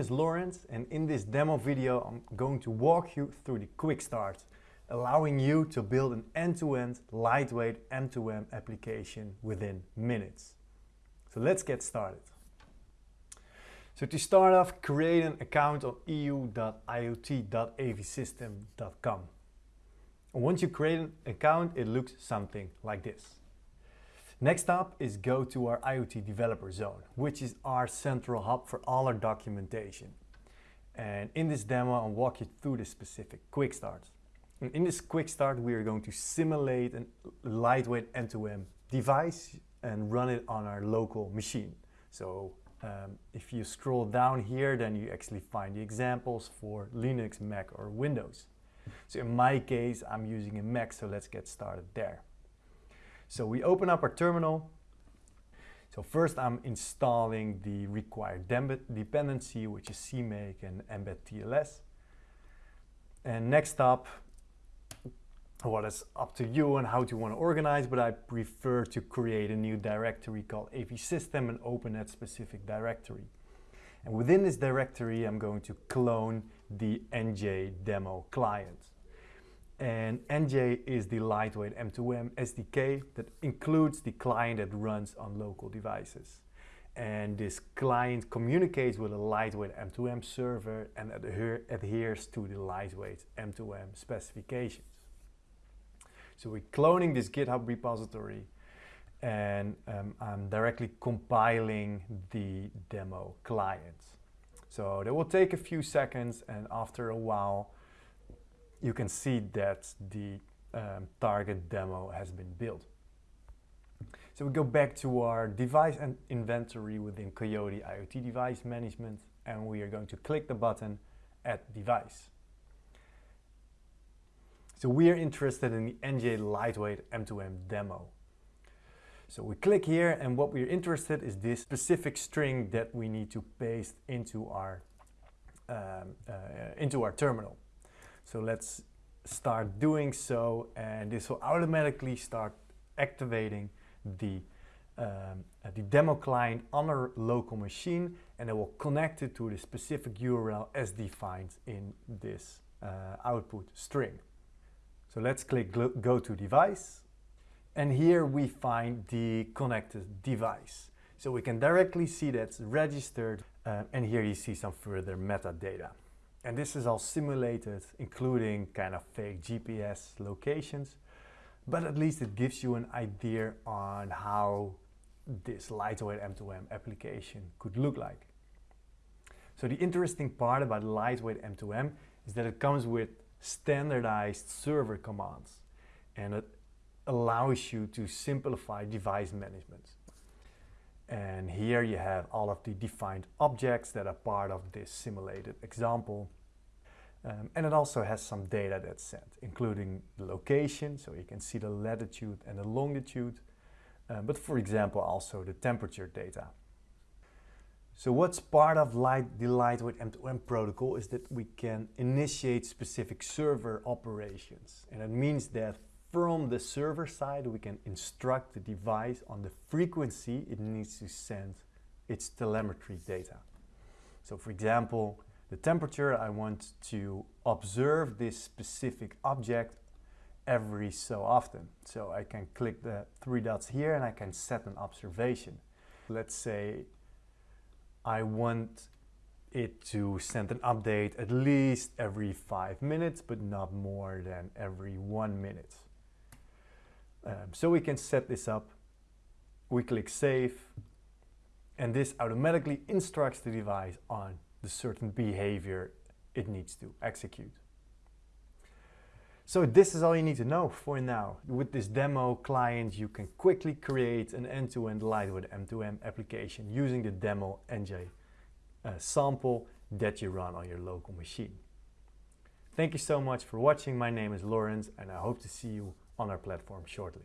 is Lawrence and in this demo video I'm going to walk you through the quick start, allowing you to build an end-to-end -end, lightweight M2M application within minutes. So let's get started. So to start off, create an account on eu.iot.avsystem.com. Once you create an account, it looks something like this. Next up is go to our IoT developer zone, which is our central hub for all our documentation. And in this demo, I'll walk you through the specific quick starts. And in this quick start, we are going to simulate a lightweight M2M device and run it on our local machine. So um, if you scroll down here, then you actually find the examples for Linux, Mac or Windows. So in my case, I'm using a Mac, so let's get started there. So we open up our terminal. So first I'm installing the required dependency, which is CMake and Mbed TLS. And next up, what is up to you and how you want to organize, but I prefer to create a new directory called AV System and open that specific directory. And within this directory, I'm going to clone the Anjay demo client. And Anjay is the lightweight M2M SDK that includes the client that runs on local devices. And this client communicates with a lightweight M2M server and adhere adheres to the lightweight M2M specifications. So we're cloning this GitHub repository and um, I'm directly compiling the demo client. So that will take a few seconds and after a while you can see that the um, target demo has been built. So we go back to our device and inventory within Coiote IoT Device Management and we are going to click the button Add Device. So we are interested in the Anjay Lightweight M2M demo. So we click here and what we're interested is this specific string that we need to paste into our, um, uh, into our terminal. So let's start doing so and this will automatically start activating the, um, uh, the demo client on our local machine and it will connect it to the specific URL as defined in this uh, output string. So let's click go to device and here we find the connected device. So we can directly see that's registered uh, and here you see some further metadata. And this is all simulated, including kind of fake GPS locations, but at least it gives you an idea on how this lightweight M2M application could look like. So the interesting part about lightweight M2M is that it comes with standardized server commands and it allows you to simplify device management. And here you have all of the defined objects that are part of this simulated example. Um, and it also has some data that's sent, including the location, so you can see the latitude and the longitude, um, but for example also the temperature data. So what's part of light, the lightweight M2M protocol is that we can initiate specific server operations. And it means that from the server side, we can instruct the device on the frequency it needs to send its telemetry data. So for example, the temperature, I want to observe this specific object every so often. So I can click the three dots here and I can set an observation. Let's say I want it to send an update at least every five minutes, but not more than every one minute. Um, so we can set this up. We click save and this automatically instructs the device on the certain behavior it needs to execute. So this is all you need to know for now. With this demo client, you can quickly create an end-to-end -end lightweight M2M application using the demo Anjay uh, sample that you run on your local machine. Thank you so much for watching. My name is Lawrence and I hope to see you on our platform shortly.